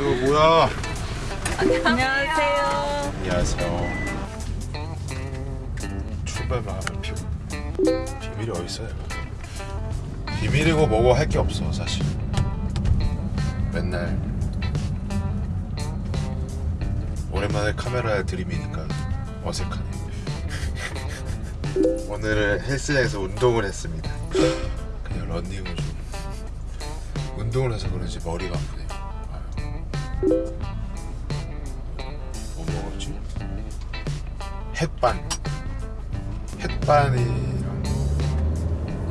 이거 뭐야? 안녕하세요. 안녕하세요. 출발 마음을 피고 비밀이 어디 있어요? 비밀이고 뭐고 할 게 없어 사실. 맨날 오랜만에 카메라에 들이미니까 어색하네. 오늘은 헬스장에서 운동을 했습니다. 그냥 런닝을 좀 운동을 해서 그런지 머리가 아프네요. 뭐 먹었지? 햇반. 햇반이랑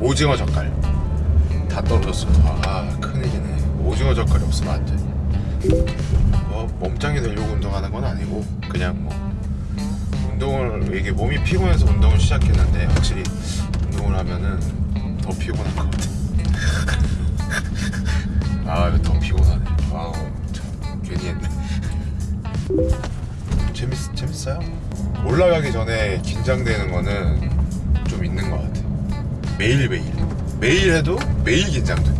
오징어 젓갈. 다 떨어졌어 아 큰일이네. 오징어 젓갈이 없으면 안돼 뭐 몸짱이 되려고 운동하는 건 아니고 그냥 뭐 운동을 이게 몸이 피곤해서 운동을 시작했는데 확실히 운동을 하면은 더 피곤한 것 같아. 아 이거 더 피곤하네. 참 괜히 했네 재밌 재밌어요. 올라가기 전에 긴장되는 거는 좀 있는 것 같아. 매일 매일 매일 해도 매일 긴장돼.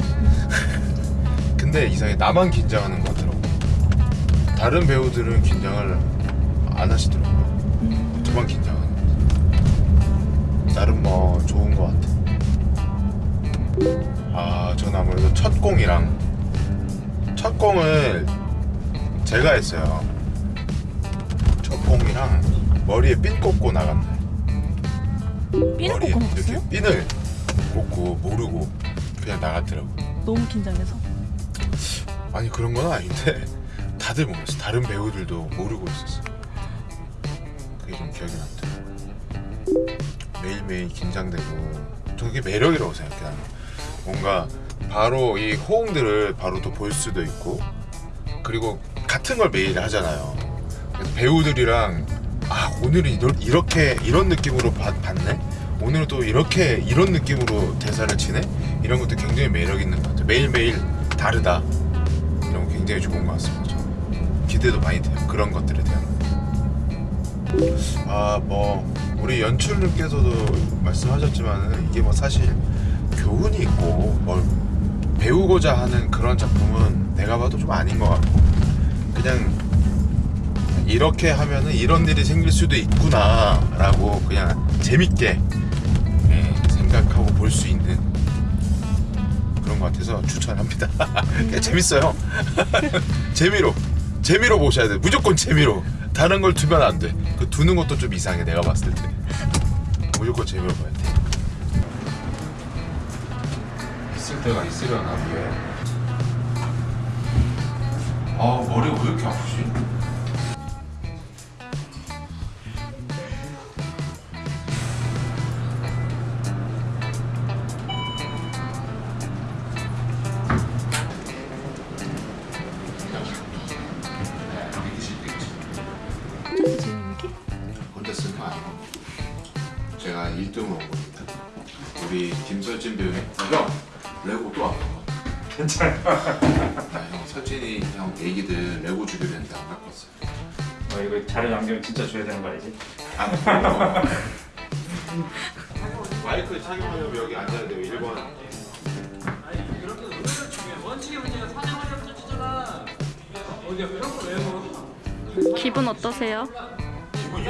근데 이상해 나만 긴장하는 것 같더라고. 다른 배우들은 긴장을 안 하시더라고요. 저만 긴장하는. 거. 나름 뭐 좋은 것 같아. 아, 전 아무래도 첫 공이랑 첫 공을 제가 했어요. 첫 공이랑 머리에 핀 꽂고. 삐는 머리에 꽂고 먹었어요? 핀을 꽂고 모르고 그냥 나갔더라고. 너무 긴장해서. 아니 그런 건 아닌데 다들 몰랐어. 다른 배우들도 모르고 있었어. 그게 좀 기억이 난다. 매일매일 긴장되고 저 그게 매력이라고 생각해 나는. 뭔가 바로 이 호응들을 바로 또 볼 수도 있고 그리고 같은 걸 매일 하잖아요. 배우들이랑 아 오늘은 이렇게 이런 느낌으로 봤, 봤네. 오늘은 또 이렇게 이런 느낌으로 대사를 치네. 이런 것도 굉장히 매력 있는 것 같아요. 매일 매일 다르다. 이런 거 굉장히 좋은 것 같습니다. 기대도 많이 돼요. 그런 것들에 대한. 아뭐 우리 연출님께서도 말씀하셨지만 이게 뭐 사실 교훈이 있고 뭘 배우고자 하는 그런 작품은 내가 봐도 좀 아닌 것 같고 그냥 이렇게 하면은 이런 일이 생길 수도 있구나 라고 그냥 재밌게 예, 생각하고 볼 수 있는 그런 것 같아서 추천합니다. 재밌어요. 재미로 재미로 보셔야 돼. 무조건 재미로. 다른 걸 두면 안 돼. 그 두는 것도 좀 이상해. 내가 봤을 때. 무조건 재미로 봐야 돼. 있을 때가 있으려나 위에. 아 머리가 왜 이렇게 아프지? 제가 1등으로 온 겁니다. 우리 김설진 배우님 아, 형 레고 또 아파. 괜찮아. 아, 형 설진이 형 애기들 레고 주기로 했는데 안 갖고 왔어요. 어, 이거 자료 남기면 진짜 줘야 되는 거 알지? 안 마이크 착용하려면 여기 앉아야 돼요. 1번. 기분 어떠세요? 형이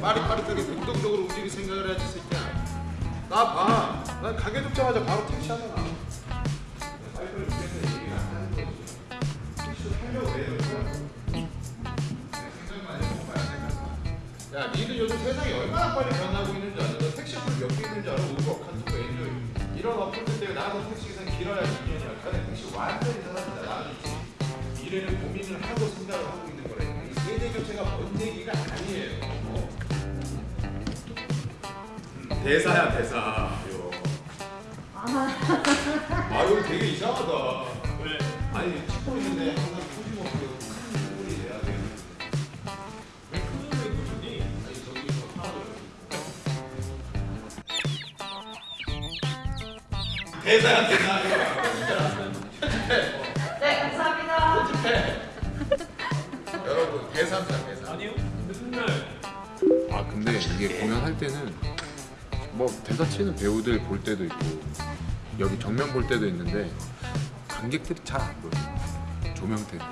빠릿빠릿하게 능동적으로 움직일 생각을 해야지 새끼야. 나 봐. 난 가게 눕자마자 바로 택시 하잖아. 야, 니들 요즘 세상이 얼마나 빨리 변하고 있는 줄 알아? 너 택시 어플 몇개 있는 줄 알아? 우버, 카투브, 엔조이 이런 어플들 때문에 나가서 택시 기사 길어야 2년이야. 근데 택시 완전히 사라진다. 나는 미래를 고민을 하고 대사야 대사. 이거. 아 이거 되게 이상하다. 왜? 아니 찍고 있는데 항상 소지먹고 큰 소리 내야 돼. 왜큰 소리 내니? 아니 저기서 하도. 대사야 대사. 네, 감사합니다. 여러분 대사입니다 대사. 아니요. 맨날 아 근데 이게 공연할 때는 뭐 대사 치는 배우들 볼 때도 있고 여기 정면 볼 때도 있는데 관객들이 잘 안 보여. 조명 때문에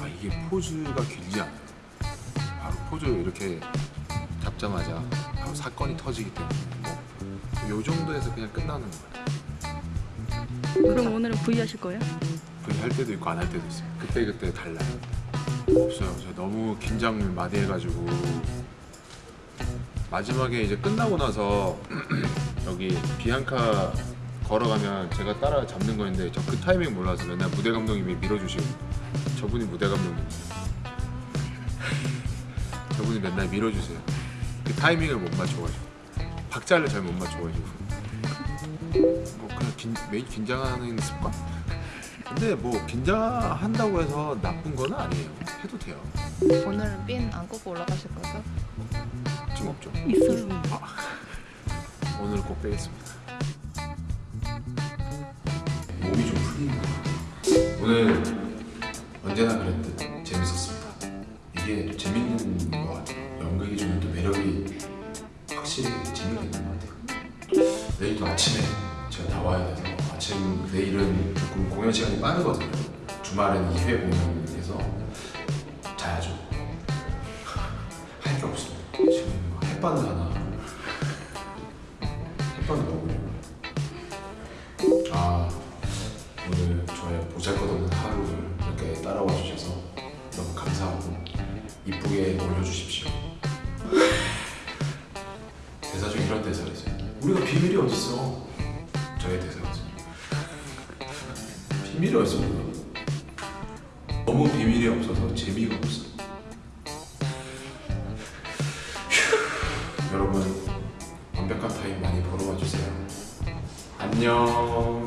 아 이게 포즈가 길지 않아요. 바로 포즈 이렇게 잡자마자 바로 사건이 터지기 때문에 뭐요 정도에서 그냥 끝나는 거예요. 그럼 오늘은 V 하실 거예요? V 할 때도 있고 안 할 때도 있어요 그때 그때 달라요. 없어요 저 너무 긴장 많이 해가지고 마지막에 이제 끝나고 나서 여기 비앙카 걸어가면 제가 따라 잡는 거였는데 저 그 타이밍 몰라서 맨날 무대 감독님이 밀어주시고 저분이 무대 감독님 저분이 맨날 밀어주세요. 그 타이밍을 못 맞춰가지고. 박자를 잘 못 맞춰가지고. 뭐 그냥 긴, 매일 긴장하는 습관? 근데 뭐 긴장한다고 해서 나쁜 건 아니에요. 해도 돼요. 오늘은 핀안 꽂고 올라가실 거죠? 지금 없죠 있어요. 오늘 꼭 빼겠습니다. 몸이 좀 같아요. 오늘 언제나 그랬듯 재밌었습니다. 이게 재밌는 것 같아요. 연극이 주는 또 매력이 확실히 재미가 있는 것 같아요. 내일도 아침에 제가 나와야 돼서 아침 내일은 조금 공연 시간이 빠르거든요. 주말에는 2회 공연해서 자야죠. 햇반을 하나 햇반을 먹으려고 아 오늘 저의 보잘것없는 하루를 이렇게 따라와 주셔서 너무 감사하고 이쁘게 올려주십시오. 대사 중 이런 대사가 있어요. 우리가 비밀이 어딨어? 저의 대사거든요. 비밀이 어딨어 너무 비밀이 없어서 재미가 없어 안녕.